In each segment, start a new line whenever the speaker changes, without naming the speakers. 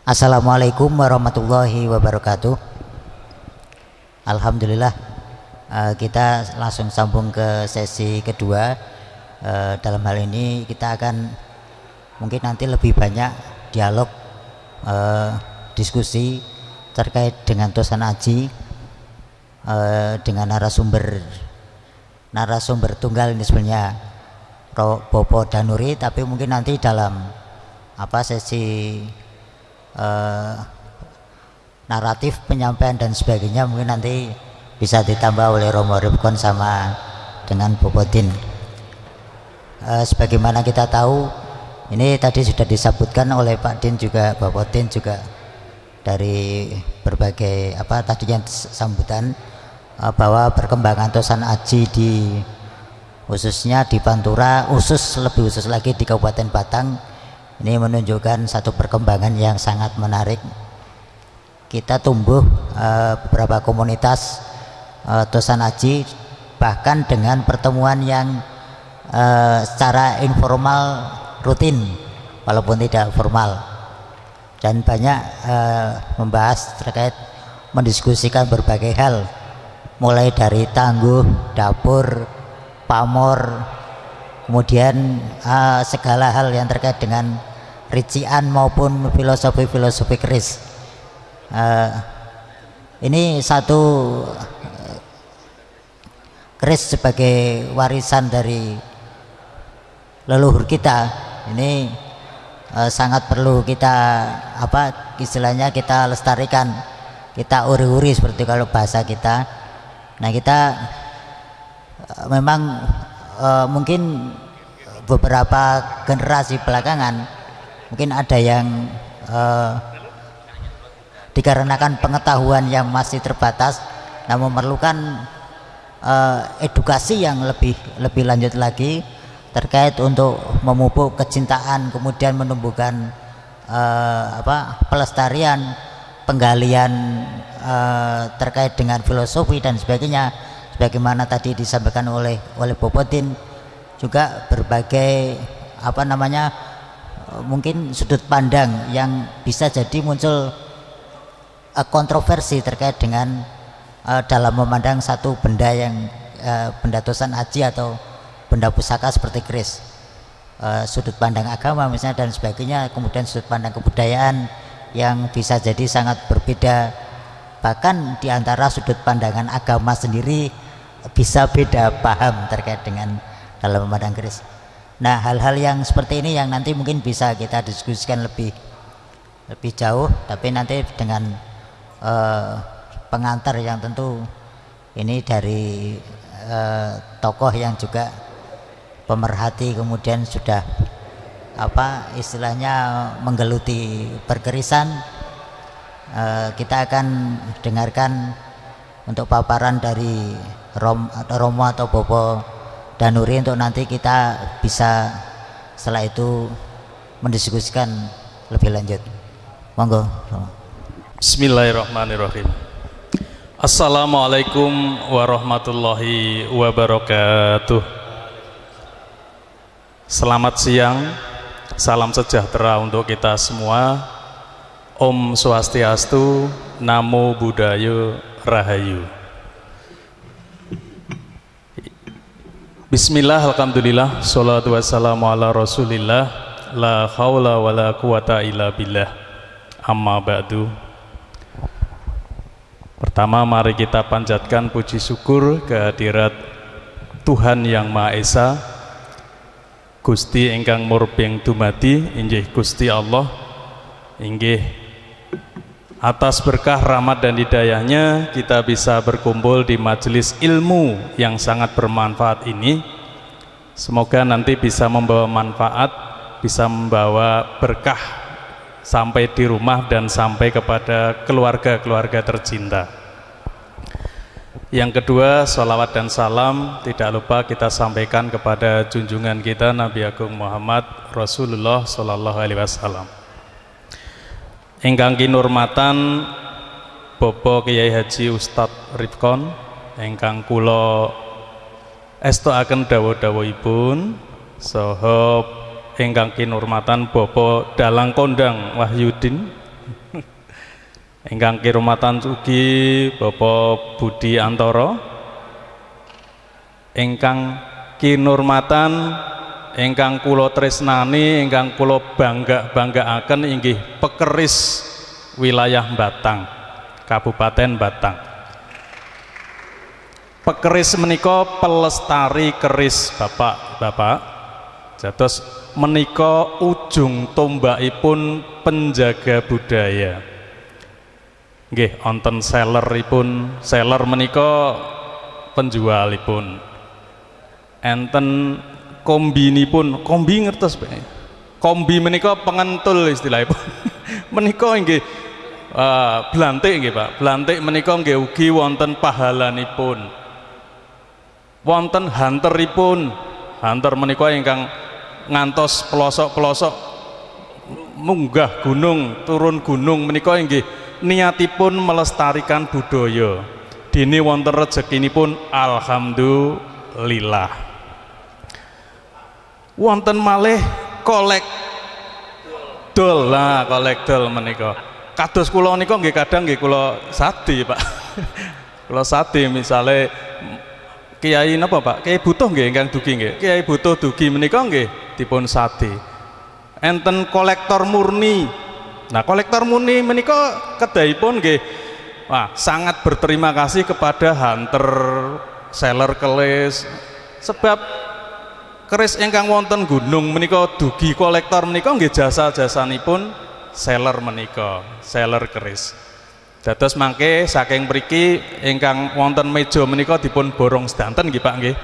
Assalamualaikum warahmatullahi wabarakatuh. Alhamdulillah uh, kita langsung sambung ke sesi kedua. Uh, dalam hal ini kita akan mungkin nanti lebih banyak dialog uh, diskusi terkait dengan tosan aji dengan narasumber narasumber tunggal ini sebenarnya Bopo Danuri tapi mungkin nanti dalam apa sesi uh, naratif penyampaian dan sebagainya mungkin nanti bisa ditambah oleh Romo Ripkon sama dengan Bobodin uh, sebagaimana kita tahu ini tadi sudah disebutkan oleh Pak Din juga Din juga dari berbagai apa tadi yang sambutan uh, bahwa perkembangan Tosan Aji di khususnya di Pantura khusus lebih khusus lagi di Kabupaten Batang ini menunjukkan satu perkembangan yang sangat menarik. Kita tumbuh uh, beberapa komunitas uh, Tosan Aji bahkan dengan pertemuan yang uh, secara informal rutin walaupun tidak formal. Dan banyak uh, membahas terkait mendiskusikan berbagai hal. Mulai dari tangguh, dapur, pamor, kemudian uh, segala hal yang terkait dengan rician maupun filosofi-filosofi keris. Uh, ini satu keris sebagai warisan dari leluhur kita. Ini uh, sangat perlu kita apa istilahnya kita lestarikan kita uri-uri seperti kalau bahasa kita nah kita uh, memang uh, mungkin beberapa generasi belakangan mungkin ada yang uh, dikarenakan pengetahuan yang masih terbatas nah memerlukan uh, edukasi yang lebih lebih lanjut lagi terkait untuk memupuk kecintaan kemudian menumbuhkan uh, apa pelestarian penggalian uh, terkait dengan filosofi dan sebagainya sebagaimana tadi disampaikan oleh oleh Bobodin juga berbagai apa namanya mungkin sudut pandang yang bisa jadi muncul uh, kontroversi terkait dengan uh, dalam memandang satu benda yang uh, benda tosan haji atau benda pusaka seperti keris. Uh, sudut pandang agama misalnya dan sebagainya kemudian sudut pandang kebudayaan yang bisa jadi sangat berbeda. Bahkan di antara sudut pandangan agama sendiri bisa beda paham terkait dengan dalam memandang keris nah hal-hal yang seperti ini yang nanti mungkin bisa kita diskusikan lebih lebih jauh tapi nanti dengan uh, pengantar yang tentu ini dari uh, tokoh yang juga pemerhati kemudian sudah apa istilahnya menggeluti perkerisan e, kita akan dengarkan untuk paparan dari Rom, Romo atau Bobo Danuri untuk nanti kita bisa setelah itu mendiskusikan lebih lanjut monggo
Bismillahirrahmanirrahim Assalamualaikum warahmatullahi wabarakatuh Selamat siang, salam sejahtera untuk kita semua. Om Swastiastu, Namo Buddhaya Rahayu. Bismillah, Alhamdulillah, Salatu wassalamu ala rasulillah, La khawla wa la quwata illa billah, Amma ba'du. Pertama mari kita panjatkan puji syukur kehadirat Tuhan Yang Maha Esa Gusti ingkang murbing dumadi inggih Gusti Allah inggih atas berkah rahmat dan hidayahnya kita bisa berkumpul di majelis ilmu yang sangat bermanfaat ini semoga nanti bisa membawa manfaat bisa membawa berkah sampai di rumah dan sampai kepada keluarga-keluarga tercinta yang kedua, salawat dan salam tidak lupa kita sampaikan kepada junjungan kita Nabi Agung Muhammad Rasulullah Sallallahu Alaihi Wasallam. Engkang kinurmatan Bobo Kiai Haji Ustadz Rifkon, engkang kulo estoaken dawa-dawahipun soho engkang kinurmatan Bobo Dalang Kondang Wahyudin. Ingkang kirumatan ugi Bapak Budi Antoro. Ingkang kinurmatan ingkang kula tresnani ingkang kula bangga-banggaaken inggih pekeris wilayah Batang Kabupaten Batang. Pekeris menika pelestari keris Bapak-bapak jados menika ujung tombakipun penjaga budaya. Nggih wonten selleripun seller menika penjualipun. Enten kombinipun kombi ngertos kombi menika pengentul istilahipun menika nggih uh, blantik nggih Pak. Blantik menika nggih ugi wonten pahalanipun. Wonten hunteripun hunter menika ingkang ngantos pelosok-pelosok munggah gunung turun gunung menika nggih niatipun melestarikan budaya. Dini wonten pun alhamdulillah wonten malih kolek dol. Lah kolek dol menika. Kados kula nika nggih kadang nggih kula sadi Pak. Kula sadi misale Kiai napa Pak? Kiai butuh nggih ingkang dugi nggih. Kiai butuh dugi menika nggih dipun sadi. Enten kolektor murni. Nah, kolektor muni menika kedahipun nggih wah sangat berterima kasih kepada hunter seller kelis. Sebab keris ingkang wonten gunung menika dugi kolektor menika nggih jasa-jasanipun seller menika, seller keris. Dados mangke saking mriki ingkang wonten meja menika dipun borong sedanten nggih Pak nggih.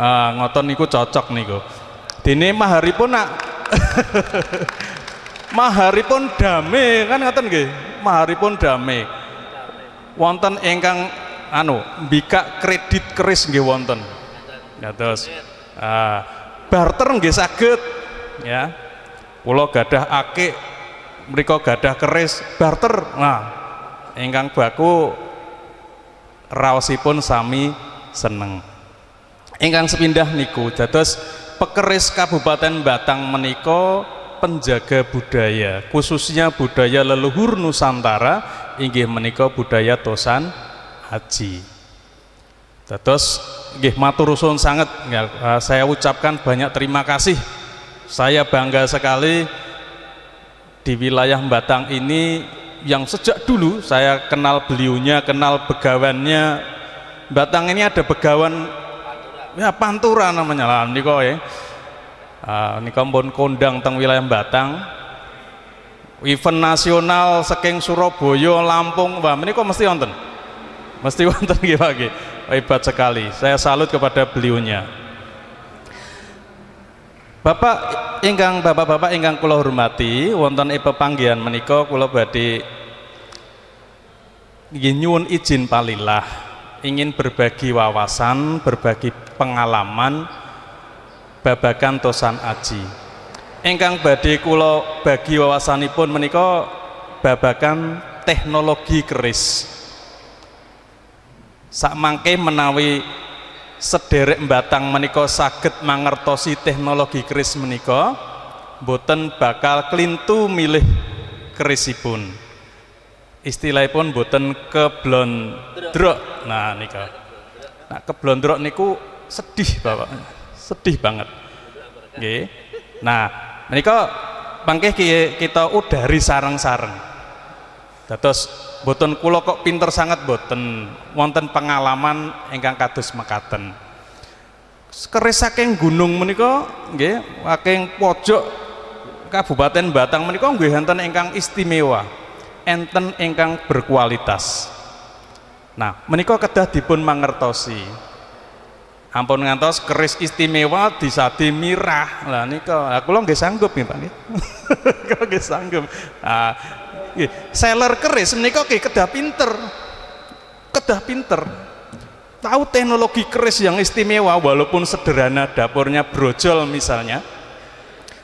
Ah, ngoten niku cocok niku. Dene maharipun nak maharipun dame kan ngoten nggih maharipun dame wonten ingkang anu mbikak kredit keris nggih wonten terus uh, barter nggih saged. Ya. Kula gadah akik mriku gadah keris barter. Nah ingkang baku raosipun sami seneng. Ingkang sepindah niku dados pekeris Kabupaten Batang menika penjaga budaya khususnya budaya leluhur Nusantara inggih menika budaya tosan haji terus inggih matur suwun sangat eh, saya ucapkan banyak terima kasih. Saya bangga sekali di wilayah Batang ini yang sejak dulu saya kenal beliaunya kenal begawannya. Batang ini ada begawan ya pantura namanya lah niko ya. Ini kampun kondang teng wilayah Batang. Event nasional saking Surabaya Lampung wah ini kok mesti wonten? Mesti wonten nggih Pak hebat sekali. Saya salut kepada beliaunya. Bapak ingkang bapak-bapak ingkang kula hormati wonten ing pepanggihan menika kula badhe nyuwun izin palilah. Ingin berbagi wawasan berbagi pengalaman babakan tosan aji. Ingkang badhe kula bagi wawasanipun menika babakan teknologi keris sak mangke menawi sederek batang menika saged mangertosi teknologi keris menika boten bakal klintu milih kerisipun. Istilahipun boten keblondrok. Nah nika. Nah keblondrok niku sedih bapak. Sedih banget. Oke. nah menika pangkeh kita udari sarang-sarang dados boten kula kok pinter sangat boten wonten pengalaman ingkang kados mekaten. Keris saking gunung menika nggih saking pojok Kabupaten Batang menika nggih enten ingkang istimewa enten ingkang berkualitas. Nah menika kedah dipun mangertosi. Ampun ngantos keris istimewa disadi mirah. Lah nika aku lo nggih sanggup nih Pak nggih. Kula nggih sanggup. Nah seller keris menika nggih kedah pinter. Kedah pinter. Tahu teknologi keris yang istimewa walaupun sederhana dapurnya brojol misalnya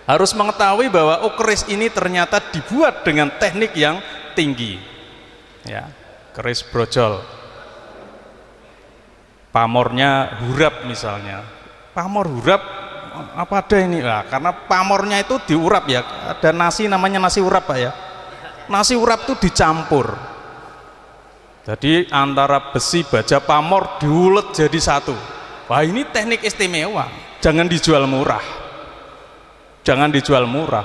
harus mengetahui bahwa oh keris ini ternyata dibuat dengan teknik yang tinggi. Ya keris brojol. Pamornya hurap misalnya. Pamor hurap apa ada ini? Nah, karena pamornya itu diurap ya. Ada nasi namanya nasi urap pak ya nasi urap itu dicampur. Jadi antara besi baja pamor diulet jadi satu. Wah ini teknik istimewa. Jangan dijual murah. Jangan dijual murah.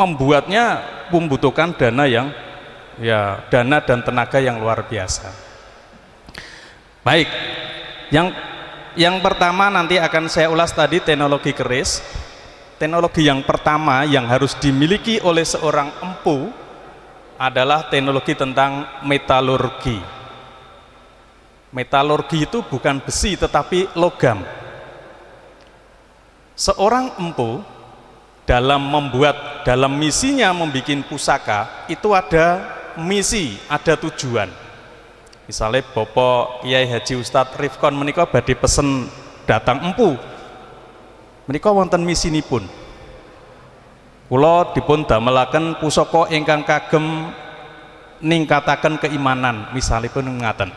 Membuatnya membutuhkan dana yang ya dana dan tenaga yang luar biasa. Baik. Yang yang pertama nanti akan saya ulas tadi teknologi keris. Teknologi yang pertama yang harus dimiliki oleh seorang empu adalah teknologi tentang metalurgi metalurgi itu bukan besi tetapi logam seorang empu dalam membuat dalam misinya membuat pusaka itu ada misi, ada tujuan. Misalnya Bapak Kiai Haji Ustadz Rifkon menikah badai pesen datang empu. Menikah wonten misi ini pun. Kulo dipun damelaken pusaka ingkang kagem ningkataken keimanan, misalnya pun ngaten.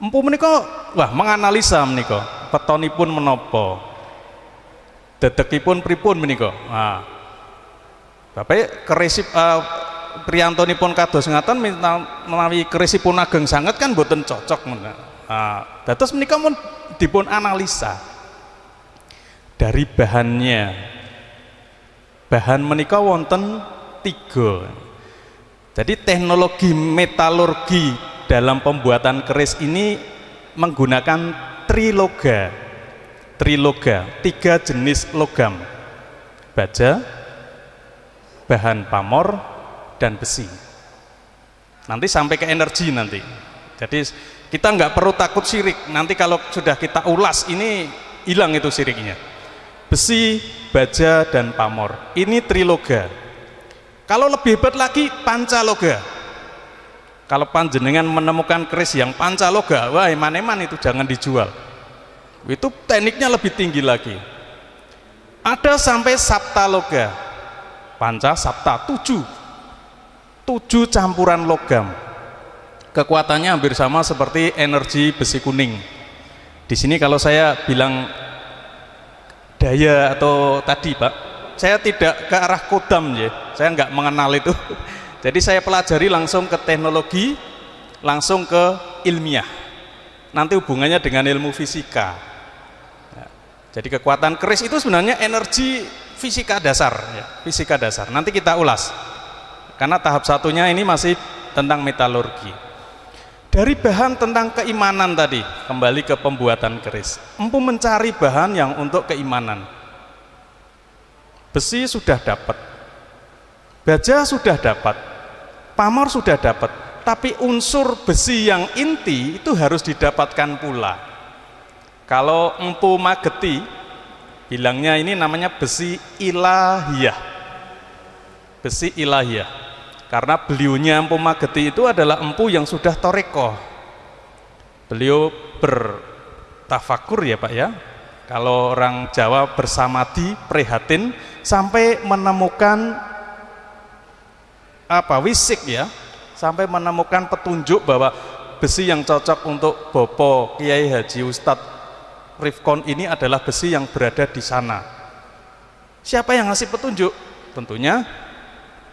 Empu menikah, wah menganalisa menika, petonipun menopo, dedekipun pripun menika. Nah, Bapak kerisip uh, pun kados ngaten menawi kerisipun ageng sangat kan boten cocok nah, dados menika pun dipun analisa dari bahannya bahan menika wonten tiga. Jadi teknologi metalurgi dalam pembuatan keris ini menggunakan triloga. Triloga tiga jenis logam. Baja bahan pamor dan besi. Nanti sampai ke energi nanti. Jadi kita nggak perlu takut sirik. Nanti kalau sudah kita ulas ini hilang itu siriknya besi, baja, dan pamor. Ini triloga. Kalau lebih hebat lagi pancaloga. Kalau panjenengan menemukan keris yang pancaloga wah eman-eman itu jangan dijual. Itu tekniknya lebih tinggi lagi. Ada sampai saptaloga. Panca sapta tujuh. Tujuh campuran logam. Kekuatannya hampir sama seperti energi besi kuning. Di sini kalau saya bilang daya atau tadi pak? Saya tidak ke arah kodam ya. Saya nggak mengenal itu. Jadi saya pelajari langsung ke teknologi langsung ke ilmiah. Nanti hubungannya dengan ilmu fisika. Ya. jadi kekuatan keris itu sebenarnya energi fisika dasar ya, fisika dasar. Nanti kita ulas. Karena tahap satunya ini masih tentang metalurgi dari bahan tentang keimanan tadi. Kembali ke pembuatan keris. Empu mencari bahan yang untuk keimanan. Besi sudah dapat. Baja sudah dapat. Pamor sudah dapat. Tapi unsur besi yang inti itu harus didapatkan pula. Kalau empu mageti bilangnya ini namanya besi ilahiyah. Besi ilahiyah karena beliaunya Empu Mageti itu adalah empu yang sudah toreko. Beliau bertafakur ya Pak ya. Kalau orang Jawa bersamadi prihatin sampai menemukan apa wisik ya. Sampai menemukan petunjuk bahwa besi yang cocok untuk Bopo Kiai Haji Ustadz Rifkon ini adalah besi yang berada di sana. Siapa yang ngasih petunjuk? Tentunya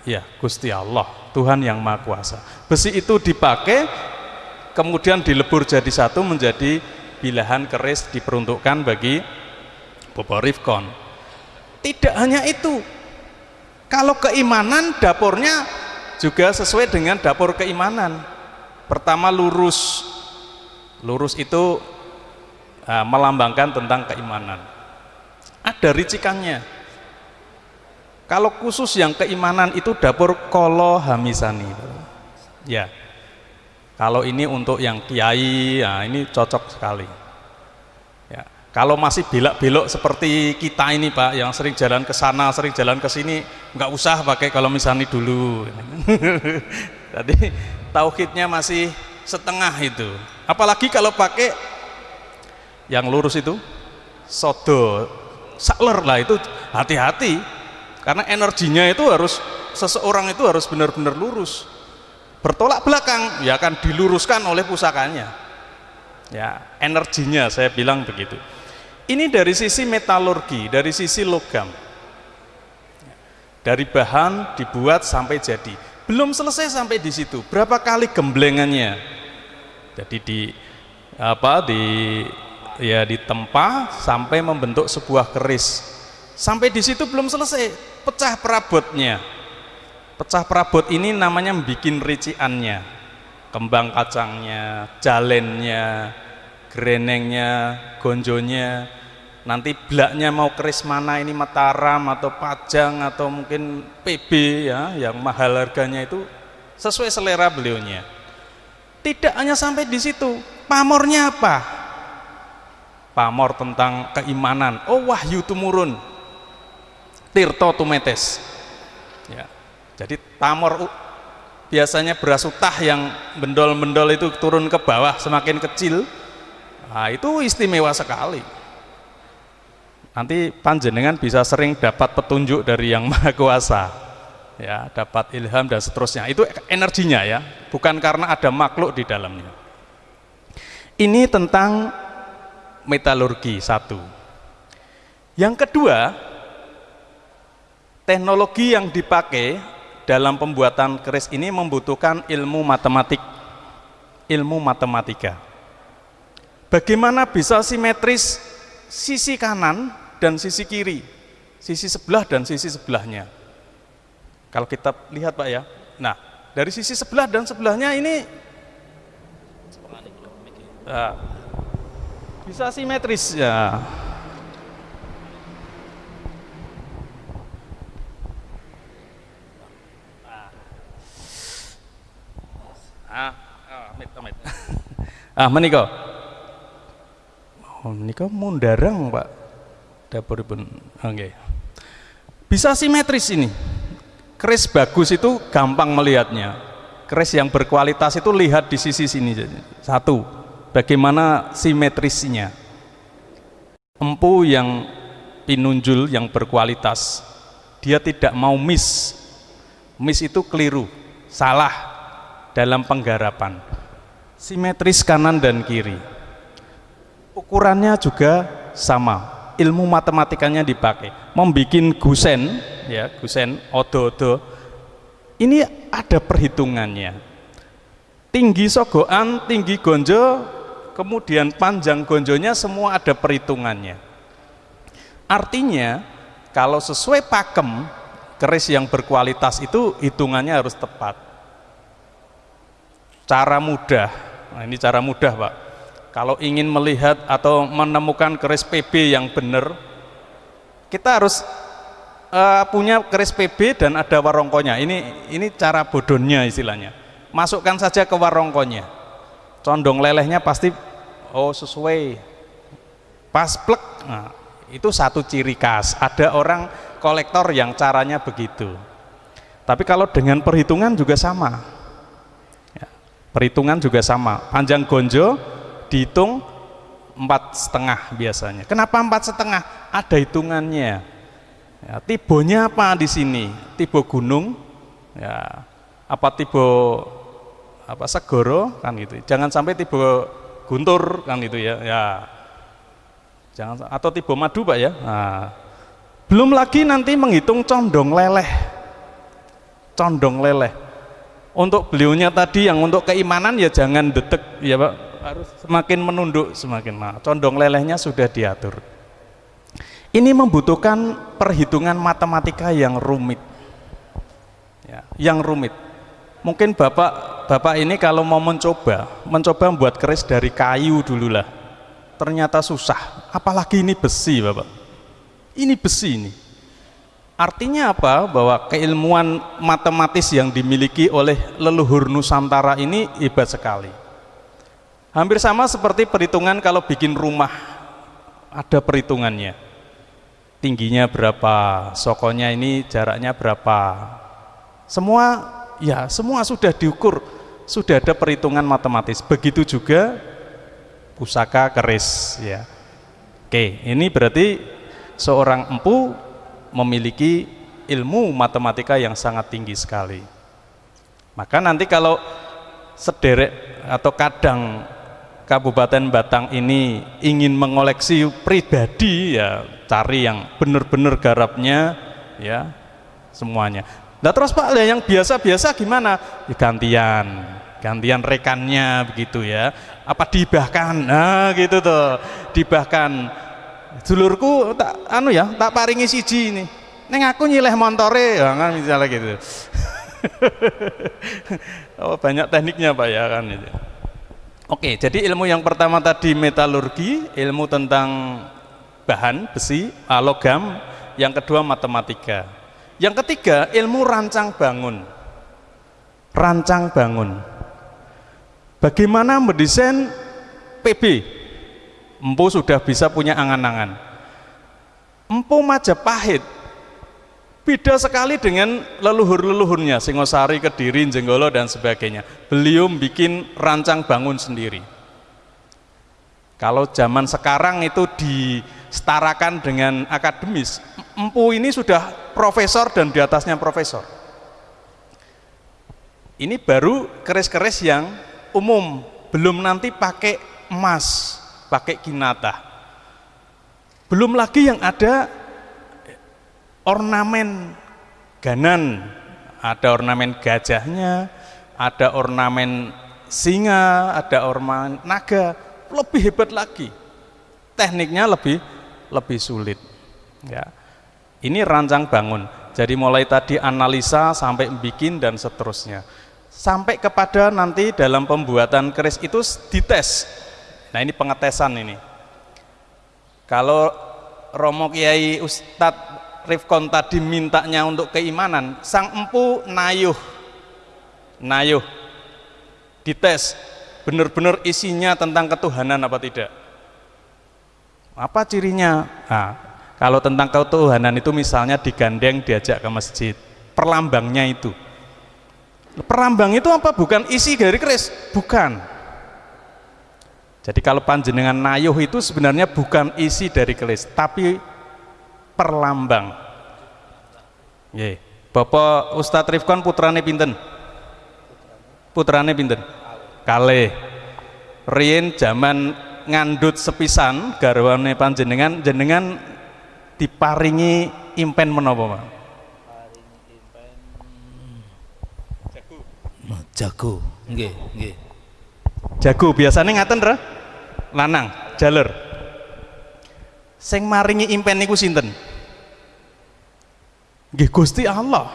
Ya, Gusti Allah, Tuhan yang Maha Kuasa. Besi itu dipakai, kemudian dilebur jadi satu menjadi bilahan keris diperuntukkan bagi Bobo Rifkon. Tidak hanya itu, kalau keimanan dapurnya juga sesuai dengan dapur keimanan. Pertama lurus, lurus itu uh, melambangkan tentang keimanan. Ada ricikannya, kalau khusus yang keimanan itu dapur kolo hamisani. Ya. Kalau ini untuk yang kiai, ya ini cocok sekali. Ya. Kalau masih belok-belok seperti kita ini Pak, yang sering jalan ke sana, sering jalan ke sini, nggak usah pakai kalau misalnya dulu. Jadi tauhidnya masih setengah itu. Apalagi kalau pakai yang lurus itu, sodo, sakler lah itu hati-hati karena energinya itu harus seseorang itu harus benar-benar lurus. Bertolak belakang ya akan diluruskan oleh pusakanya. Ya energinya saya bilang begitu. Ini dari sisi metalurgi dari sisi logam. Dari bahan dibuat sampai jadi. Belum selesai sampai di situ. Berapa kali gemblengannya? Jadi di apa di ya ditempa sampai membentuk sebuah keris. Sampai di situ belum selesai pecah perabotnya. Pecah perabot ini namanya bikin riciannya. Kembang kacangnya jalennya grenengnya gonjonya nanti blaknya mau keris mana ini Mataram atau Pajang atau mungkin PB ya yang mahal harganya itu sesuai selera beliaunya. Tidak hanya sampai di situ. Pamornya apa? Pamor tentang keimanan. Oh wahyu tumurun tirto tumetes. Ya. Jadi pamor biasanya beras utah yang bendol-bendol itu turun ke bawah semakin kecil. Nah itu istimewa sekali. Nanti panjenengan bisa sering dapat petunjuk dari yang maha kuasa. Ya dapat ilham dan seterusnya. Itu energinya ya bukan karena ada makhluk di dalamnya. Ini tentang metalurgi satu. Yang kedua, teknologi yang dipakai dalam pembuatan keris ini membutuhkan ilmu matematik, ilmu matematika. Bagaimana bisa simetris sisi kanan dan sisi kiri, sisi sebelah dan sisi sebelahnya. Kalau kita lihat Pak ya, nah dari sisi sebelah dan sebelahnya ini uh, bisa simetris ya. Ah, ah, ah, menika. Oh, menika mundarang, Pak. Dapuripun. Oke. Okay. Bisa simetris ini. Keris bagus itu gampang melihatnya. Keris yang berkualitas itu lihat di sisi sini. Satu bagaimana simetrisnya empu yang pinunjul yang berkualitas dia tidak mau miss miss itu keliru salah dalam penggarapan simetris kanan dan kiri. Ukurannya juga sama. Ilmu matematikanya dipakai. Membuat gusen ya gusen odo-odo. Ini ada perhitungannya. Tinggi sogoan tinggi gonjo kemudian panjang gonjonya semua ada perhitungannya. Artinya kalau sesuai pakem keris yang berkualitas itu hitungannya harus tepat. Cara mudah nah ini cara mudah pak. Kalau ingin melihat atau menemukan keris PB yang benar kita harus uh, punya keris PB dan ada warongkonya. Ini ini cara bodohnya istilahnya. Masukkan saja ke warongkonya. Condong lelehnya pasti oh sesuai. Pas plek nah, itu satu ciri khas. Ada orang kolektor yang caranya begitu. Tapi kalau dengan perhitungan juga sama perhitungan juga sama. Panjang gonjo dihitung empat setengah biasanya. Kenapa empat setengah? Ada hitungannya. Ya, tibonya apa di sini? Tibo gunung ya. Apa tibo apa segoro kan gitu. Jangan sampai tiba guntur kan itu ya ya. Jangan atau tiba madu pak ya. Nah, belum lagi nanti menghitung condong leleh. Condong leleh untuk beliaunya tadi yang untuk keimanan ya jangan detek ya pak. Harus semakin menunduk semakin nah, condong lelehnya sudah diatur. Ini membutuhkan perhitungan matematika yang rumit. Ya, yang rumit. Mungkin bapak bapak ini kalau mau mencoba mencoba membuat keris dari kayu dulu lah ternyata susah. Apalagi ini besi bapak. Ini besi ini artinya apa? Bahwa keilmuan matematis yang dimiliki oleh leluhur Nusantara ini hebat sekali. Hampir sama seperti perhitungan kalau bikin rumah. Ada perhitungannya. Tingginya berapa sokonya ini jaraknya berapa. Semua ya semua sudah diukur. Sudah ada perhitungan matematis. Begitu juga pusaka keris ya. Oke ini berarti seorang empu memiliki ilmu matematika yang sangat tinggi sekali maka nanti kalau sederek atau kadang Kabupaten Batang ini ingin mengoleksi pribadi ya cari yang benar-benar garapnya ya semuanya Nah terus Pak, yang biasa-biasa gimana? Ya, gantian, gantian rekannya begitu ya. Apa dibahkan? Nah gitu tuh, dibahkan. Dulurku tak anu ya, tak paringi siji ini. Neng aku nyileh montore, ya, kan misalnya gitu. oh, banyak tekniknya Pak ya kan itu. Oke, jadi ilmu yang pertama tadi metalurgi, ilmu tentang bahan, besi, logam, yang kedua matematika. Yang ketiga, ilmu rancang bangun. Rancang bangun. Bagaimana mendesain PB? Empu sudah bisa punya angan-angan. Empu Majapahit beda sekali dengan leluhur-leluhurnya Singosari, Kediri, Jenggolo dan sebagainya. Beliau bikin rancang bangun sendiri. Kalau zaman sekarang itu disetarakan dengan akademis empu ini sudah profesor dan di atasnya profesor. Ini baru keris-keris yang umum belum nanti pakai emas pakai kinata belum lagi yang ada ornamen ganan, ada ornamen gajahnya, ada ornamen singa, ada ornamen naga, lebih hebat lagi. Tekniknya lebih lebih sulit. Ya. Ini rancang bangun. Jadi mulai tadi analisa sampai bikin dan seterusnya. Sampai kepada nanti dalam pembuatan keris itu dites. Nah ini pengetesan ini. Kalau Romo Kiai Ustadz Rifkon tadi mintanya untuk keimanan, sang empu nayuh, nayuh, dites, benar-benar isinya tentang ketuhanan apa tidak? Apa cirinya? Nah, kalau tentang ketuhanan itu misalnya digandeng diajak ke masjid, perlambangnya itu. Perlambang itu apa? Bukan isi dari keris, bukan. Jadi kalau panjenengan nayuh itu sebenarnya bukan isi dari keris, tapi perlambang. Nggih. Bapak Ustadz Rifkon putrane pinten? Putrane pinten? Kale. Rien zaman ngandut sepisan garwane panjenengan jenengan diparingi impen menapa, Pak?
Jago. Jago. Nggih, nggih.
Jago biasanya ngaten ra? Lanang, jalur. Sing maringi impen niku sinten? Nggih Gusti Allah.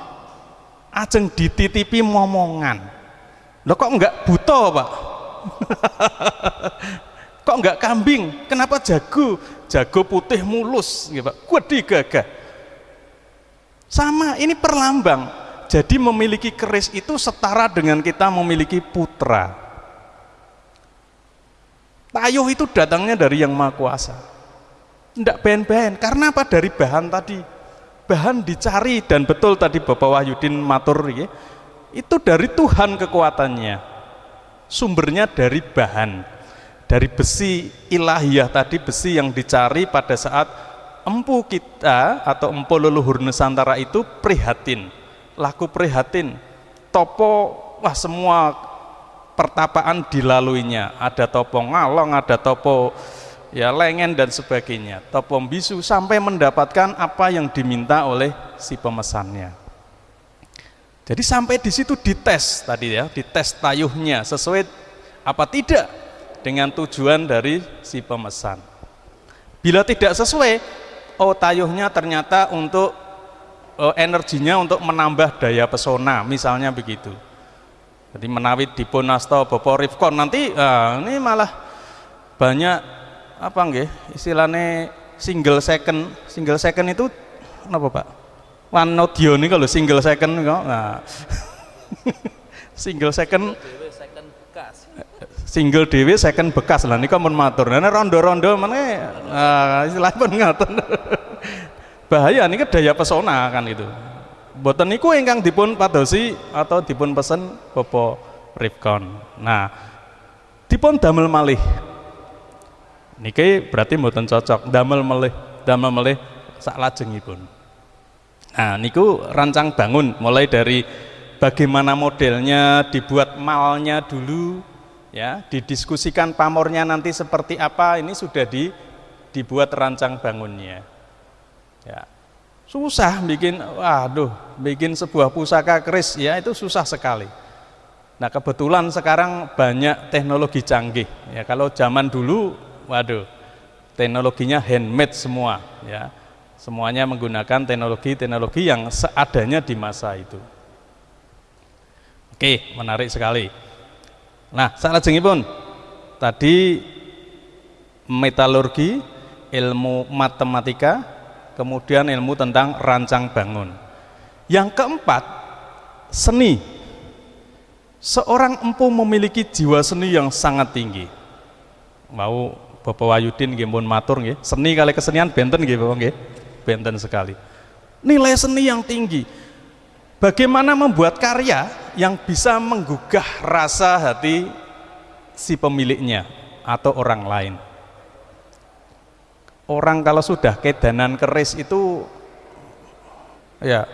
Ajeng dititipi momongan. Loh kok enggak buta, Pak? kok enggak kambing? Kenapa jago? Jago putih mulus, nggih Pak. Gede gagah. Sama, ini perlambang. Jadi memiliki keris itu setara dengan kita memiliki putra. Tayuh itu datangnya dari yang Maha Kuasa. Tidak ben-ben, karena apa? Dari bahan tadi. Bahan dicari dan betul tadi Bapak Wahyudin matur ya, itu dari Tuhan kekuatannya. Sumbernya dari bahan. Dari besi ilahiyah tadi besi yang dicari pada saat empu kita atau empu leluhur Nusantara itu prihatin. Laku prihatin. Topo wah semua pertapaan dilaluinya. Ada topo ngalong ada topo ya lengen dan sebagainya. Topom bisu sampai mendapatkan apa yang diminta oleh si pemesannya. Jadi sampai di situ dites tadi ya dites tayuhnya sesuai apa tidak dengan tujuan dari si pemesan. Bila tidak sesuai oh tayuhnya ternyata untuk oh, energinya untuk menambah daya pesona misalnya begitu jadi menawit dipun asta Bapak Rifkon nanti ah, ini malah banyak apa nggih istilahnya single second. Single second itu apa Pak? One audio nih kalau single second kok nah single second. Single dewi second bekas. Lah nika mun matur. Nah rondo-rondo mana nah, istilah pun ngaten bahaya nih daya pesona kan itu boten niku ingkang dipun padosi atau dipun pesen Bopo Rifkon nah dipun damel malih. Niki berarti mboten cocok. Damel melih damel melih sak lajengipun nah niku rancang bangun. Mulai dari bagaimana modelnya dibuat malnya dulu ya didiskusikan pamornya nanti seperti apa ini sudah di dibuat rancang bangunnya. Ya susah bikin waduh bikin sebuah pusaka keris ya itu susah sekali. Nah kebetulan sekarang banyak teknologi canggih ya. Kalau zaman dulu waduh teknologinya handmade semua ya. Semuanya menggunakan teknologi-teknologi yang seadanya di masa itu. Oke menarik sekali. Nah saat pun tadi metalurgi ilmu matematika kemudian ilmu tentang rancang bangun. Yang keempat, seni. Seorang empu memiliki jiwa seni yang sangat tinggi. Mau Bapak Wayudin nggih matur nggih, seni kali kesenian benten nggih Bapak nggih. Benten sekali. Nilai seni yang tinggi. Bagaimana membuat karya yang bisa menggugah rasa hati si pemiliknya atau orang lain orang kalau sudah kedanan keris itu ya.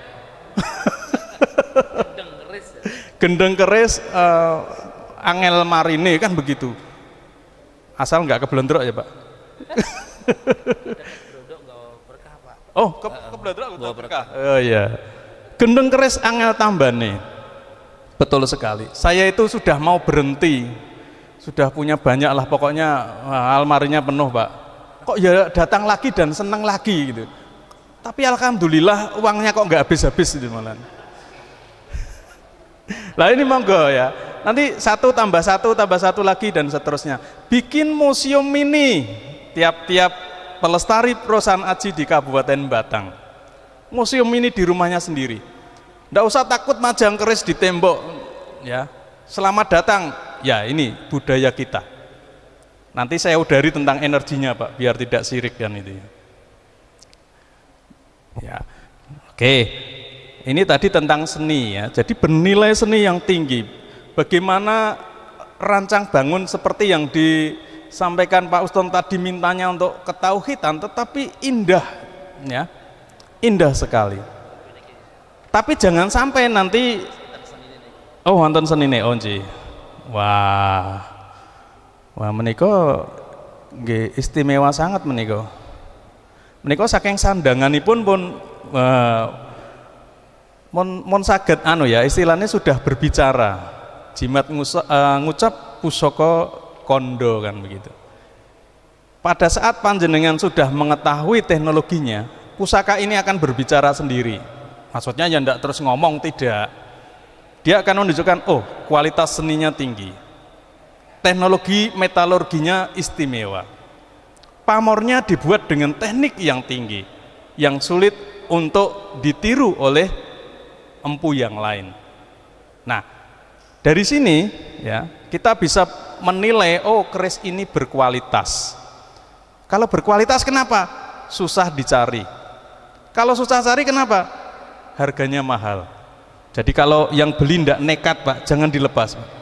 Gendeng keris uh, angel marine kan begitu. Asal nggak kebelendrok ya pak? Oh ke, kebelendrok berkah? oh iya. Gendeng keris angel tambane. Betul sekali. Saya itu sudah mau berhenti. Sudah punya banyak lah. Pokoknya almarinya penuh pak kok ya datang lagi dan senang lagi gitu. Tapi alhamdulillah uangnya kok nggak habis-habis gitu malah lah ini monggo ya. Nanti satu tambah satu tambah satu lagi dan seterusnya. Bikin museum mini tiap-tiap pelestari perusahaan aji di Kabupaten Batang. Museum mini di rumahnya sendiri. Nggak usah takut majang keris di tembok ya. Selamat datang. Ya ini budaya kita Nanti saya udari tentang energinya Pak, biar tidak sirik kan itu. Ya, oke. Ini tadi tentang seni ya. Jadi bernilai seni yang tinggi. Bagaimana rancang bangun seperti yang disampaikan Pak Uston tadi mintanya untuk ketauhidan, tetapi indah, ya, indah sekali. Tapi jangan sampai nanti, oh wonten seni nih, oh Wah, Wah nggih istimewa sangat menika. Menika saking sandanganipun pun uh, mon, mon saged anu ya istilahnya sudah berbicara. Jimat uh, ngucap pusoko kondo kan begitu. Pada saat panjenengan sudah mengetahui teknologinya, pusaka ini akan berbicara sendiri. Maksudnya ya tidak terus ngomong tidak. Dia akan menunjukkan, oh kualitas seninya tinggi teknologi metalurginya istimewa. Pamornya dibuat dengan teknik yang tinggi, yang sulit untuk ditiru oleh empu yang lain. Nah, dari sini ya kita bisa menilai oh keris ini berkualitas. Kalau berkualitas kenapa? Susah dicari. Kalau susah cari kenapa? Harganya mahal. Jadi kalau yang beli tidak nekat pak, jangan dilepas. Pak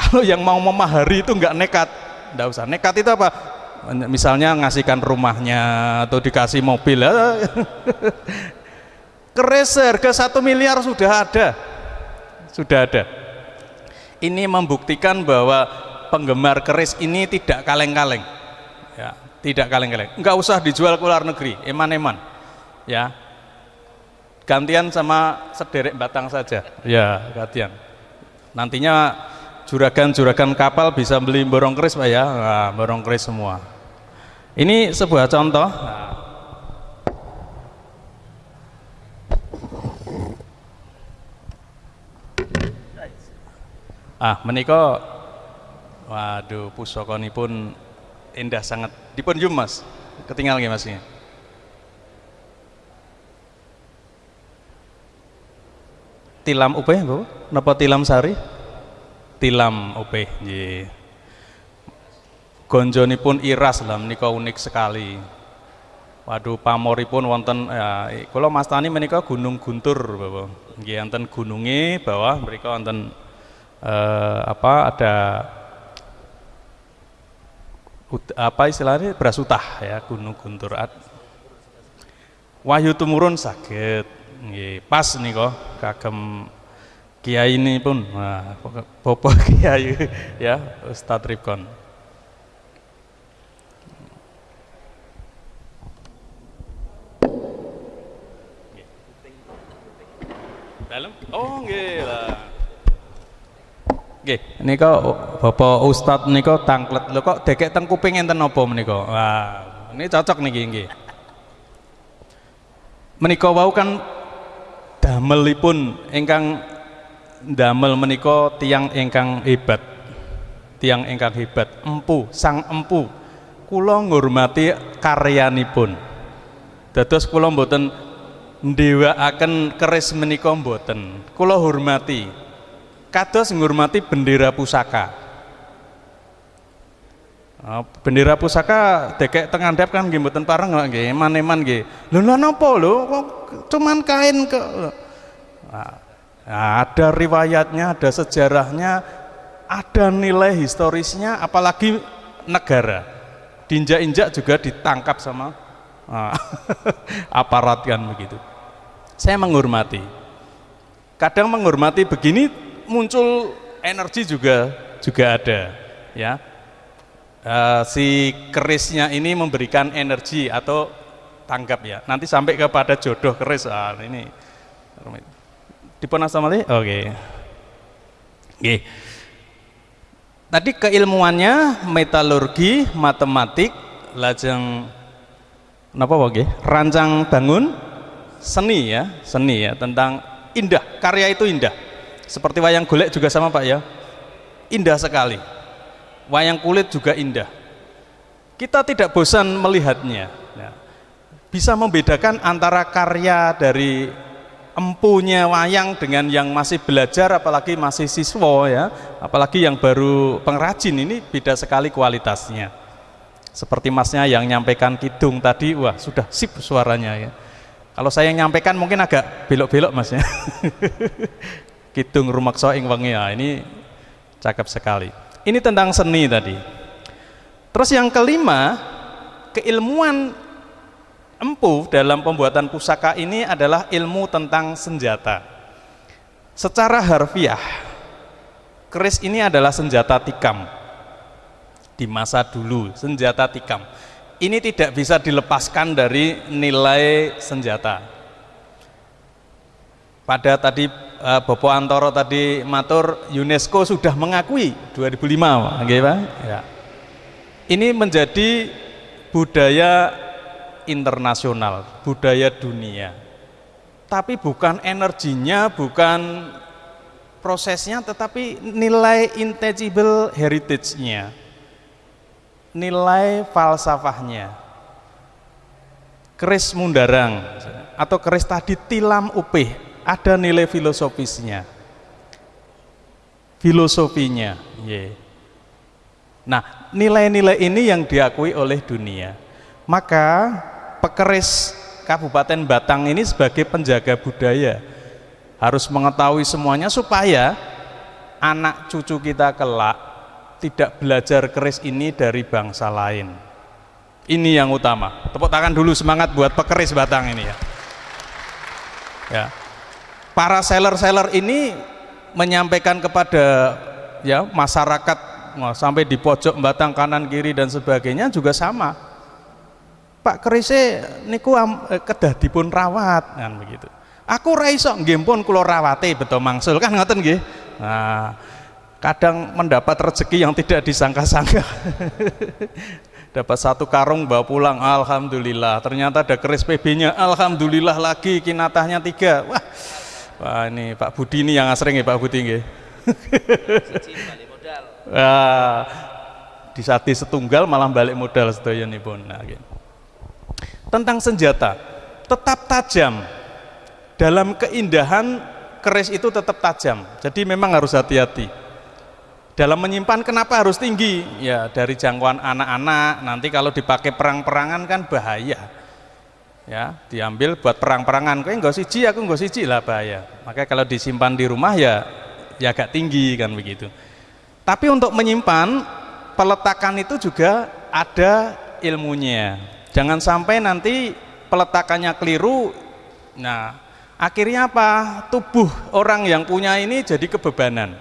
kalau yang mau memahari itu nggak nekat, nggak usah. Nekat itu apa? Misalnya ngasihkan rumahnya atau dikasih mobil, kereser ke satu miliar sudah ada, sudah ada. Ini membuktikan bahwa penggemar keris ini tidak kaleng-kaleng, ya, tidak kaleng-kaleng. Nggak usah dijual ke luar negeri, eman-eman, ya. Gantian sama sederek batang saja, ya gantian. Nantinya juragan-juragan kapal bisa beli borong keris Pak ya? Nah, borong keris semua. Ini sebuah contoh. Ah meniko waduh pusoko ini pun indah sangat. Dipun jum mas. Ketinggal nggih masnya tilam upe bu? Napa tilam sari tilam opeh nggih. Gonjonipun iras lah menika unik sekali. Waduh pamoripun wonten ya kula mastani menika Gunung Guntur Bapak. Nggih wonten gununge bawah mriku wonten eh, apa ada apa istilahnya berasutah ya Gunung Guntur. Wahyu tumurun sakit nggih pas nika kagem kiai ini pun nah, popo kiai ya Ustadz Rifkon dalam oh gila Nggih, nika Bapak Ustad nika tangklet. Lho kok dekek teng kuping enten napa menika? Wah, ini cocok nih gini meniko wau kan damelipun engkang damel menika tiang ingkang hebat. Tiang ingkang hebat, empu, sang empu. Kula ngurmati karyanipun. Dados kula mboten ndewakaken keris menika mboten. Kula hormati kados ngurmati bendera pusaka Oh, bendera pusaka dekek tengandap kan nggih mboten kok nggih eman-eman nggih lho lho kok cuman kain ke nah, ada riwayatnya ada sejarahnya ada nilai historisnya apalagi negara. Diinjak-injak juga ditangkap sama nah, aparat kan begitu. Saya menghormati. Kadang menghormati begini muncul energi juga juga ada ya. Uh, si kerisnya ini memberikan energi atau tanggap ya. Nanti sampai kepada jodoh keris ah, ini dipun asamali oke okay. okay. tadi keilmuannya metalurgi matematik lajeng apa oke rancang bangun seni ya seni ya tentang indah karya itu indah seperti wayang golek juga sama Pak ya. Indah sekali. Wayang kulit juga indah. Kita tidak bosan melihatnya. Ya. Bisa membedakan antara karya dari empunya wayang dengan yang masih belajar apalagi masih siswa ya apalagi yang baru pengrajin ini beda sekali kualitasnya seperti masnya yang nyampaikan kidung tadi wah sudah sip suaranya ya kalau saya nyampaikan mungkin agak belok-belok masnya Kidung Rumakso ing wengi ya, ini cakep sekali. Ini tentang seni tadi. Terus yang kelima, keilmuan empu dalam pembuatan pusaka ini adalah ilmu tentang senjata. Secara harfiah, keris ini adalah senjata tikam di masa dulu, senjata tikam. Ini tidak bisa dilepaskan dari nilai senjata. Pada tadi uh, Bapak Antoro tadi matur UNESCO sudah mengakui 2005 okay, Pak? Ya. Ini menjadi budaya internasional, budaya dunia. Tapi bukan energinya, bukan prosesnya, tetapi nilai intangible heritage-nya. Nilai falsafahnya. Keris Mundarang atau keris tadi tilam upih ada nilai filosofisnya filosofinya yeah. nah nilai-nilai ini yang diakui oleh dunia maka pekeris Kabupaten Batang ini sebagai penjaga budaya harus mengetahui semuanya supaya anak cucu kita kelak tidak belajar keris ini dari bangsa lain. Ini yang utama. Tepuk tangan dulu semangat buat pekeris Batang ini ya. Ya. Para seller-seller ini menyampaikan kepada ya masyarakat sampai di pojok batang kanan kiri dan sebagainya juga sama Pak kerise niku eh, kedah dipun rawat kan begitu aku raiso nggih pun kula rawate beto mangsul kan ngoten nggih nah kadang mendapat rezeki yang tidak disangka-sangka dapat satu karung bawa pulang alhamdulillah ternyata ada keris PB nya alhamdulillah lagi kinatahnya tiga wah Wah ini Pak Budi ini yang asring ya Pak Budi nggih. Wah, di saat setunggal malah balik modal sedayanipun. Nah, gitu. Tentang senjata, tetap tajam. Dalam keindahan keris itu tetap tajam. Jadi memang harus hati-hati. Dalam menyimpan kenapa harus tinggi? Ya dari jangkauan anak-anak. Nanti kalau dipakai perang-perangan kan bahaya ya diambil buat perang-perangan kok enggak siji aku enggak siji lah bahaya makanya kalau disimpan di rumah ya ya agak tinggi kan begitu tapi untuk menyimpan peletakan itu juga ada ilmunya jangan sampai nanti peletakannya keliru. Nah akhirnya apa? Tubuh orang yang punya ini jadi kebebanan.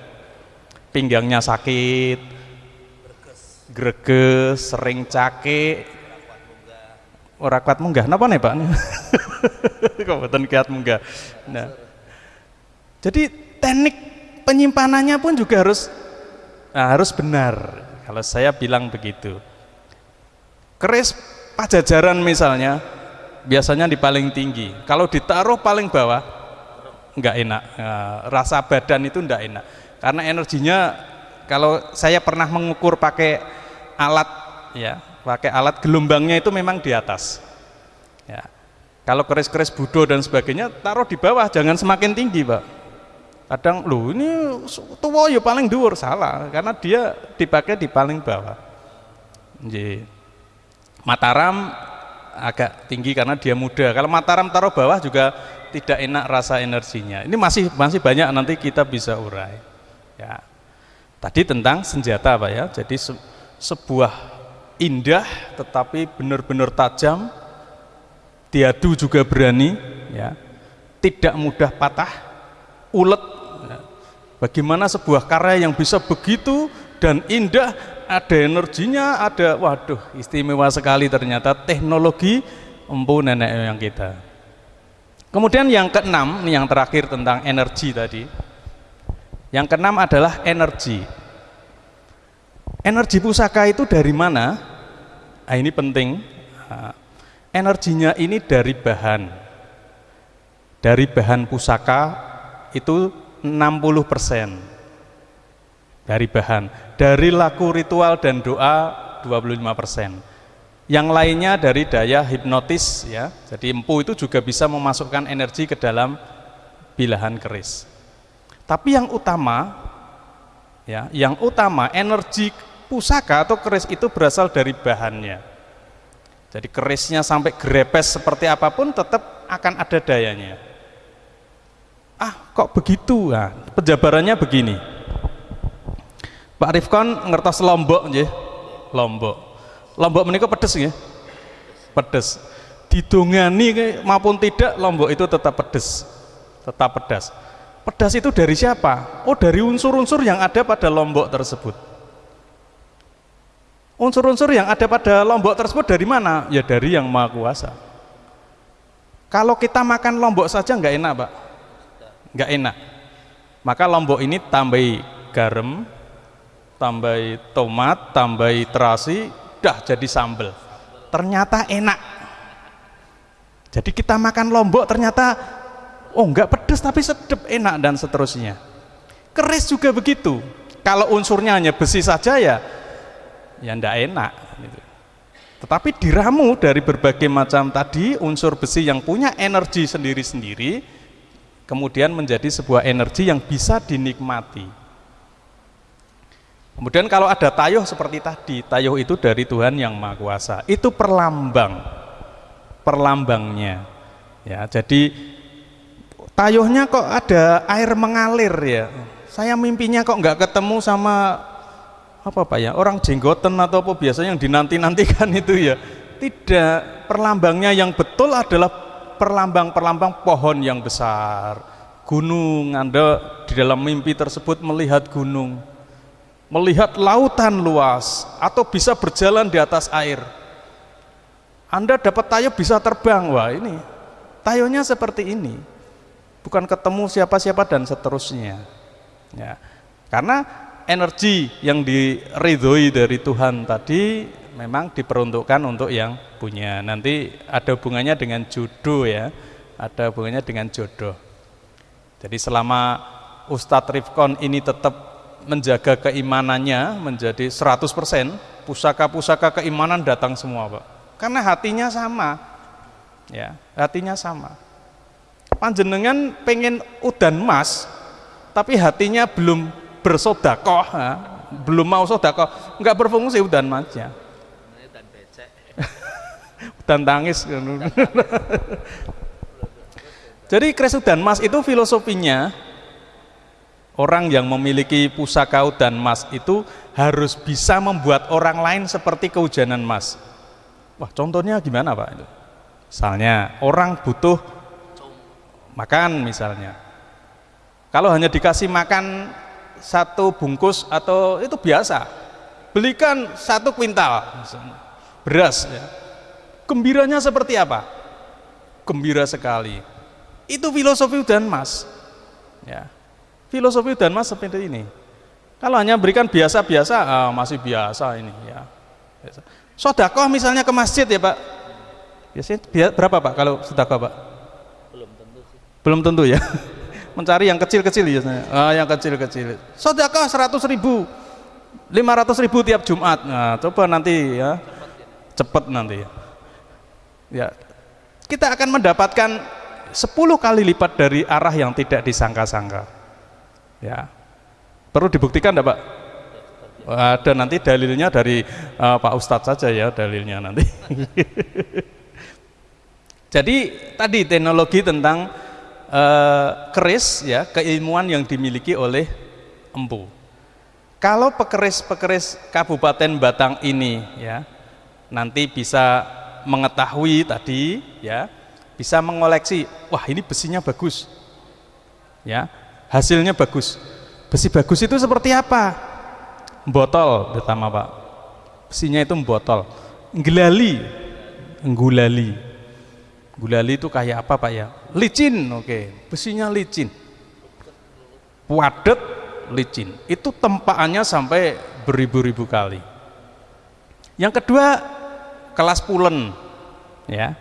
Pinggangnya sakit greges sering cake ora kuat munggah. Napa nih Pak? Mboten kuat munggah? Nah. Jadi teknik penyimpanannya pun juga harus Nah, harus benar. Kalau saya bilang begitu. Keris pajajaran misalnya biasanya di paling tinggi. Kalau ditaruh paling bawah nggak enak. Nah, rasa badan itu nggak enak. Karena energinya kalau saya pernah mengukur pakai alat ya, pakai alat gelombangnya itu memang di atas. Ya. Kalau keris-keris budo dan sebagainya taruh di bawah, jangan semakin tinggi, Pak. Kadang lu ini tua ya paling dhuwur salah karena dia dipakai di paling bawah. Jadi, Mataram agak tinggi karena dia muda. Kalau Mataram taruh bawah juga tidak enak rasa energinya. Ini masih masih banyak nanti kita bisa urai. Ya. Tadi tentang senjata Pak ya. Jadi se sebuah indah tetapi benar-benar tajam diadu juga berani ya tidak mudah patah ulet ya. bagaimana sebuah karya yang bisa begitu dan indah ada energinya ada waduh istimewa sekali ternyata teknologi empu nenek yang kita. Kemudian yang keenam ini yang terakhir tentang energi tadi. Yang keenam adalah energi. Energi pusaka itu dari mana? Nah, ini penting. Nah, energinya ini dari bahan. Dari bahan pusaka itu 60% dari bahan dari laku ritual dan doa 25% yang lainnya dari daya hipnotis ya jadi empu itu juga bisa memasukkan energi ke dalam bilahan keris tapi yang utama ya yang utama energi pusaka atau keris itu berasal dari bahannya jadi kerisnya sampai grepes seperti apa pun tetap akan ada dayanya. Ah, kok begitu? Nah, penjabarannya begini. Pak Rifkon ngertos lombok nggih. Lombok. Lombok menika pedes nggih. Pedes. Didongani maupun tidak lombok itu tetap pedes. Tetap pedas. Pedas itu dari siapa? Oh, dari unsur-unsur yang ada pada lombok tersebut. Unsur-unsur yang ada pada lombok tersebut dari mana? Ya dari yang maha kuasa. Kalau kita makan lombok saja nggak enak, Pak. Nggak enak. Maka lombok ini tambahi garam, tambahi tomat, tambahi terasi, dah jadi sambal. Ternyata enak. Jadi kita makan lombok ternyata oh nggak pedes tapi sedap enak dan seterusnya. Keris juga begitu. Kalau unsurnya hanya besi saja ya ya ndak enak gitu. tetapi diramu dari berbagai macam tadi unsur besi yang punya energi sendiri-sendiri kemudian menjadi sebuah energi yang bisa dinikmati kemudian kalau ada tayuh seperti tadi tayuh itu dari Tuhan yang Maha Kuasa. Itu perlambang perlambangnya. Ya jadi tayuhnya kok ada air mengalir ya. Saya mimpinya kok nggak ketemu sama apa pak ya orang jenggoten atau apa biasanya yang dinanti-nantikan itu ya. Tidak perlambangnya yang betul adalah perlambang-perlambang pohon yang besar. Gunung anda di dalam mimpi tersebut melihat gunung melihat lautan luas atau bisa berjalan di atas air. Anda dapat tayo bisa terbang. Wah ini tayonya seperti ini. Bukan ketemu siapa-siapa dan seterusnya. Ya. Karena energi yang diridhoi dari Tuhan tadi memang diperuntukkan untuk yang punya. Nanti ada hubungannya dengan jodoh ya, ada hubungannya dengan jodoh. Jadi selama Ustadz Rifkon ini tetap menjaga keimanannya menjadi 100%, pusaka-pusaka keimanan datang semua Pak. Karena hatinya sama, ya. Hatinya sama. Panjenengan pengen udan emas, tapi hatinya belum bersodakoh ya, belum mau sodakoh. Nggak berfungsi udan masnya udan tangis. Jadi kres udan mas itu filosofinya orang yang memiliki pusaka udan mas itu harus bisa membuat orang lain seperti kehujanan mas. Wah contohnya gimana pak? Misalnya orang butuh makan misalnya. Kalau hanya dikasih makan satu bungkus atau itu biasa belikan satu kuintal beras ya. gembiranya seperti apa? Gembira sekali. Itu filosofi dan mas ya filosofi dan mas seperti ini Kalau hanya berikan biasa-biasa, ah, masih biasa ini ya. Biasa. Sodakoh misalnya ke masjid ya Pak. Biasanya bia- berapa Pak kalau sodakoh Pak?
Belum tentu sih.
Belum tentu ya. Mencari yang kecil-kecil biasanya. Ah, yang kecil-kecil. Sodakoh 100 ribu, 500 ribu tiap Jumat. Nah, coba nanti ya. Cepet nanti ya. Ya. Kita akan mendapatkan 10 kali lipat dari arah yang tidak disangka-sangka. Ya. Perlu dibuktikan enggak, Pak? Ada nanti dalilnya dari eh, Pak Ustadz saja ya dalilnya nanti. Jadi tadi teknologi tentang eh, keris ya keilmuan yang dimiliki oleh empu. Kalau pekeris-pekeris Kabupaten Batang ini ya nanti bisa mengetahui tadi ya bisa mengoleksi wah ini besinya bagus ya hasilnya bagus. Besi bagus itu seperti apa? Botol pertama pak. Besinya itu botol. Gulali gulali gulali itu kayak apa pak ya? Licin oke. Besinya licin. Padat licin. Itu tempaannya sampai beribu-ribu kali. Yang kedua kelas pulen ya.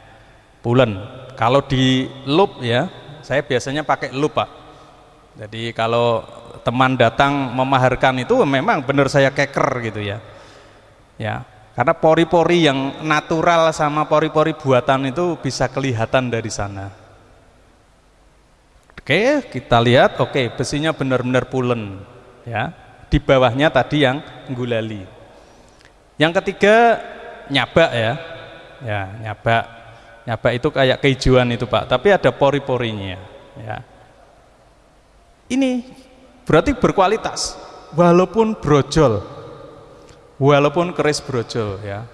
Pulen. Kalau di loop ya saya biasanya pakai loop pak jadi kalau teman datang memaharkan itu memang benar saya keker gitu ya. Ya karena pori-pori yang natural sama pori-pori buatan itu bisa kelihatan dari sana. Oke kita lihat oke besinya benar-benar pulen ya. Di bawahnya tadi yang gulali yang ketiga nyabak ya. Ya nyabak. Nyabak itu kayak kehijauan itu pak. Tapi ada pori-porinya ya ini berarti berkualitas. Walaupun brojol. Walaupun keris brojol ya.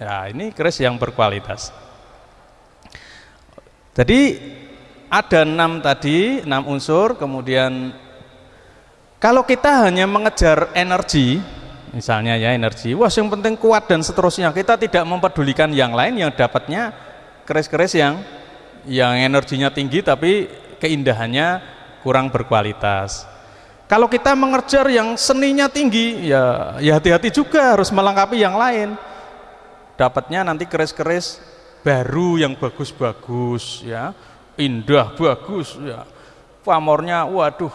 Ya ini keris yang berkualitas. Jadi ada enam tadi enam unsur. Kemudian kalau kita hanya mengejar energi misalnya ya energi wah yang penting kuat dan seterusnya. Kita tidak mempedulikan yang lain yang dapatnya keris-keris yang yang energinya tinggi tapi keindahannya kurang berkualitas. Kalau kita mengejar yang seninya tinggi ya ya hati-hati juga harus melengkapi yang lain. Dapatnya nanti keris-keris baru yang bagus-bagus ya. Indah bagus ya. Pamornya waduh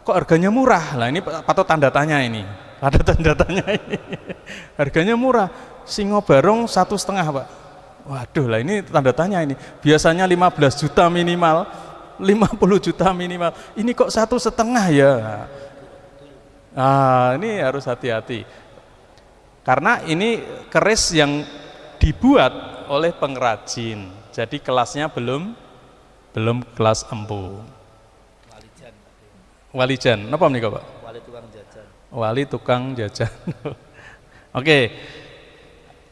kok harganya murah? Lah ini patut tanda tanya ini. Ada tanda tanya ini. Harganya murah. Singo barong satu setengah pak. Waduh lah ini tanda tanya ini. Biasanya 15 juta minimal 50 juta minimal ini kok satu setengah ya ah ini harus hati-hati karena ini keris yang dibuat oleh pengrajin jadi kelasnya belum belum kelas empu
Walijan.
walijan apa nih pak
Wali tukang jajan.
wali tukang jajan. Oke.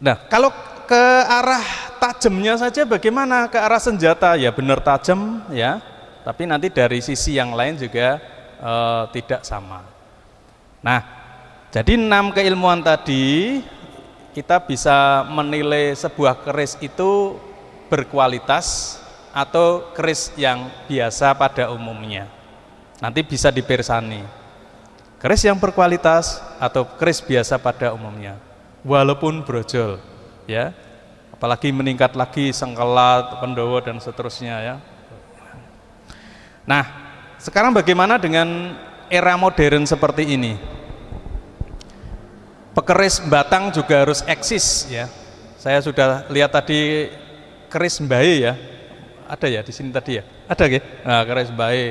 Nah, kalau ke arah tajamnya saja bagaimana? Ke arah senjata ya benar tajam ya, tapi nanti dari sisi yang lain juga eh, tidak sama. Nah, jadi enam keilmuan tadi kita bisa menilai sebuah keris itu berkualitas atau keris yang biasa pada umumnya. Nanti bisa dipersani keris yang berkualitas atau keris biasa pada umumnya walaupun brojol ya apalagi meningkat lagi sengkelat pendowo dan seterusnya ya nah sekarang bagaimana dengan era modern seperti ini? Pekeris batang juga harus eksis ya. Saya sudah lihat tadi keris mbae ya. Ada ya di sini tadi ya? Ada ya nah, keris mbae.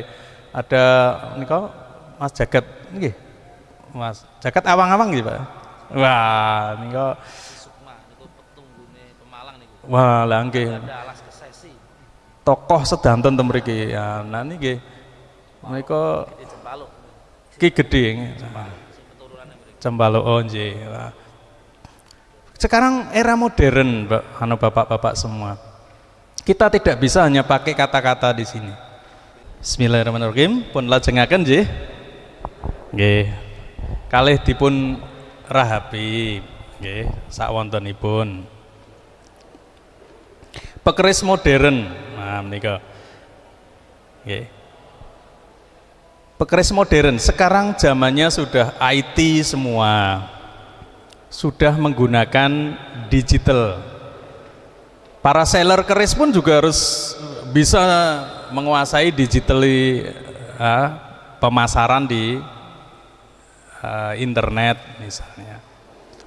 Ada ini kok Mas Jagat nggih. Mas, Jagat awang-awang nggih, Pak. Wah, niku. wah lah nggih.
Ada alas kesesi.
Tokoh sedanten ten mriki. Ya, nah niki
Jempaluk.
ki gedhe
keturunane mriki.
Cembalo oh nggih. Wah. Sekarang era modern, Pak, anu Bapak-bapak semua. Kita tidak bisa hanya pakai kata-kata di sini. Bismillahirrahmanirrahim. Pun lajengaken nggih. Nggih. Kalih dipun rahapi nggih sak wontenipun. Pekeris modern. Nah, menika. Nggih. Pekeris modern, sekarang zamannya sudah IT semua. Sudah menggunakan digital. Para seller keris pun juga harus bisa menguasai digital uh, pemasaran di uh, internet misalnya.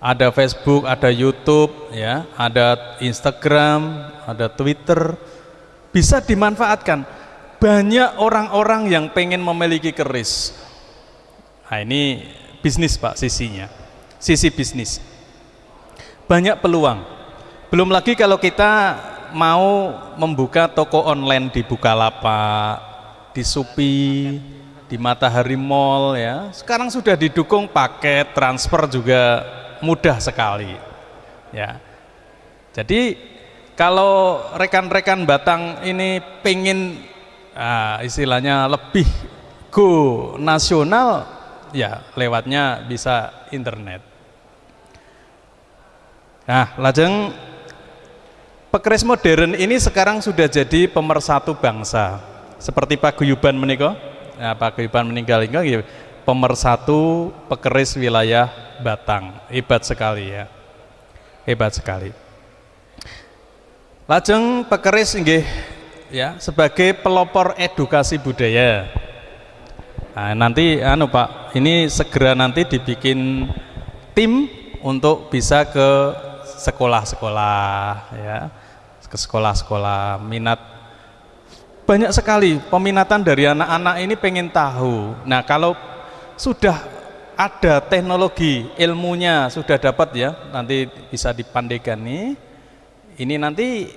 Ada Facebook, ada YouTube, ya, ada Instagram, ada Twitter, bisa dimanfaatkan banyak orang-orang yang pengen memiliki keris. Nah ini bisnis Pak sisinya, sisi bisnis. Banyak peluang. Belum lagi kalau kita mau membuka toko online di Bukalapak, di Supi, di Matahari Mall ya. Sekarang sudah didukung paket transfer juga mudah sekali. Ya. Jadi kalau rekan-rekan Batang ini pengen nah, istilahnya lebih go nasional ya lewatnya bisa internet nah lajeng pekeris modern ini sekarang sudah jadi pemersatu bangsa seperti Pak Guyuban menikah nah, Pak Guyuban meninggal ini pemersatu pekeris wilayah Batang hebat sekali ya hebat sekali lajeng pekeris nggih ya sebagai pelopor edukasi budaya. Nah, nanti anu Pak, ini segera nanti dibikin tim untuk bisa ke sekolah-sekolah ya. Ke sekolah-sekolah minat banyak sekali peminatan dari anak-anak ini pengen tahu. Nah, kalau sudah ada teknologi ilmunya sudah dapat ya, nanti bisa dipandekan nih. Ini nanti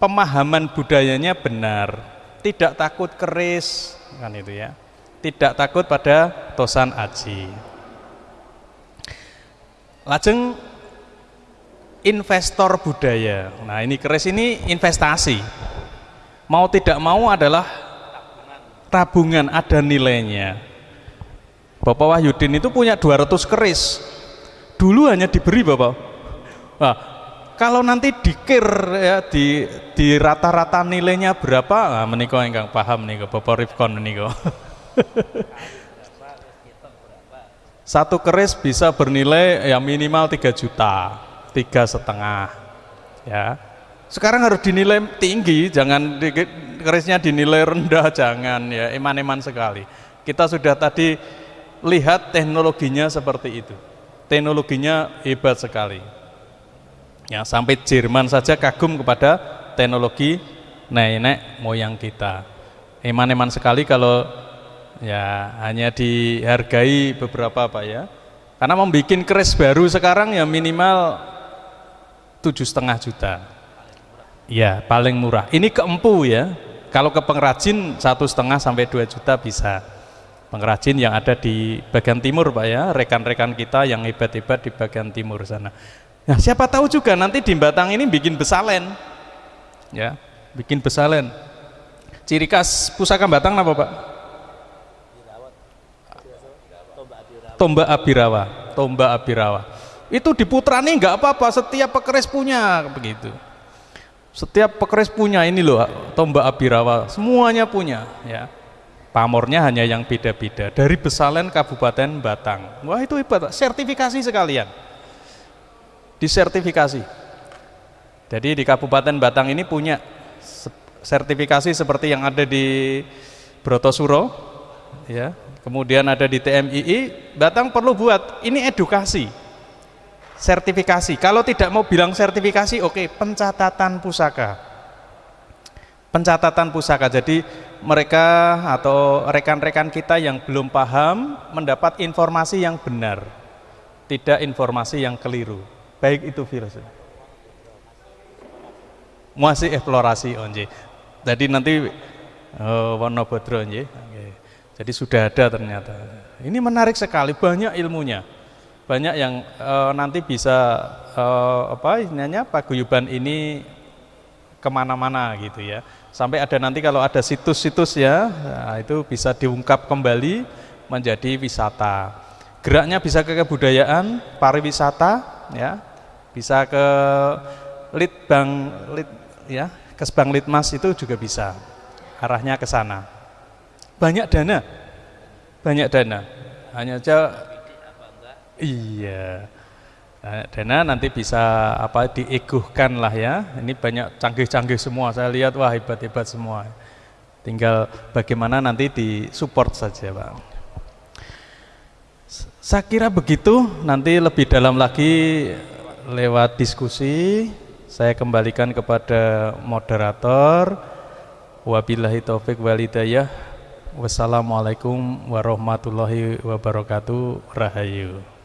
pemahaman budayanya benar, tidak takut keris, kan itu ya. Tidak takut pada tosan aji. Lajeng investor budaya. Nah, ini keris ini investasi. Mau tidak mau adalah tabungan ada nilainya. Bapak Wahyudin itu punya 200 keris. Dulu hanya diberi Bapak. Nah, kalau nanti dikir ya di di rata-rata nilainya berapa? Nah, menikah enggak paham nih Bapak Rifkon menikah satu keris bisa bernilai ya minimal 3 juta. Tiga setengah ya. Sekarang harus dinilai tinggi jangan di, kerisnya dinilai rendah jangan ya eman-eman sekali. Kita sudah tadi lihat teknologinya seperti itu teknologinya hebat sekali Ya, sampai Jerman saja kagum kepada teknologi nenek moyang kita. Eman-eman sekali kalau ya hanya dihargai beberapa Pak ya. Karena membuat keris baru sekarang ya minimal tujuh setengah juta. Ya paling murah. Ini keempu ya. Kalau ke pengrajin satu setengah sampai dua juta bisa. Pengrajin yang ada di bagian timur Pak ya, rekan-rekan kita yang hebat-hebat di bagian timur sana. Nah, siapa tahu juga nanti di Batang ini bikin besalen. Ya, bikin besalen. Ciri khas pusaka Batang apa, Pak? Tombak Abirawa, tombak Abirawa. Itu diputrani nggak apa-apa, setiap pekeris punya begitu. Setiap pekeris punya ini loh, tombak Abirawa, semuanya punya, ya. Pamornya hanya yang beda-beda dari Besalen Kabupaten Batang. Wah, itu hebat, sertifikasi sekalian disertifikasi. Jadi di Kabupaten Batang ini punya sertifikasi seperti yang ada di Brotosuro, ya. Kemudian ada di TMII, Batang perlu buat ini edukasi, sertifikasi. Kalau tidak mau bilang sertifikasi, oke, okay, pencatatan pusaka. Pencatatan pusaka. Jadi mereka atau rekan-rekan kita yang belum paham mendapat informasi yang benar, tidak informasi yang keliru. Baik itu virus. Masih eksplorasi onje jadi nanti uh, warna bodro onje jadi sudah ada ternyata. Ini menarik sekali banyak ilmunya. Banyak yang uh, nanti bisa uh, apa istilahnya paguyuban ini ke mana-mana gitu ya sampai ada nanti kalau ada situs-situs ya nah, itu bisa diungkap kembali menjadi wisata. Geraknya bisa ke kebudayaan pariwisata ya. Bisa ke litbang lit ya ke bank litmas itu juga bisa. Arahnya ke sana. Banyak dana. Banyak dana. Hanya saja iya dana nanti bisa apa dieguhkan lah ya. Ini banyak canggih-canggih semua. Saya lihat wah hebat-hebat semua. Tinggal bagaimana nanti disupport saja Pak. Saya kira begitu. Nanti lebih dalam lagi lewat diskusi. Saya kembalikan kepada moderator. Wabillahi taufik walidayah wassalamualaikum warahmatullahi wabarakatuh. Rahayu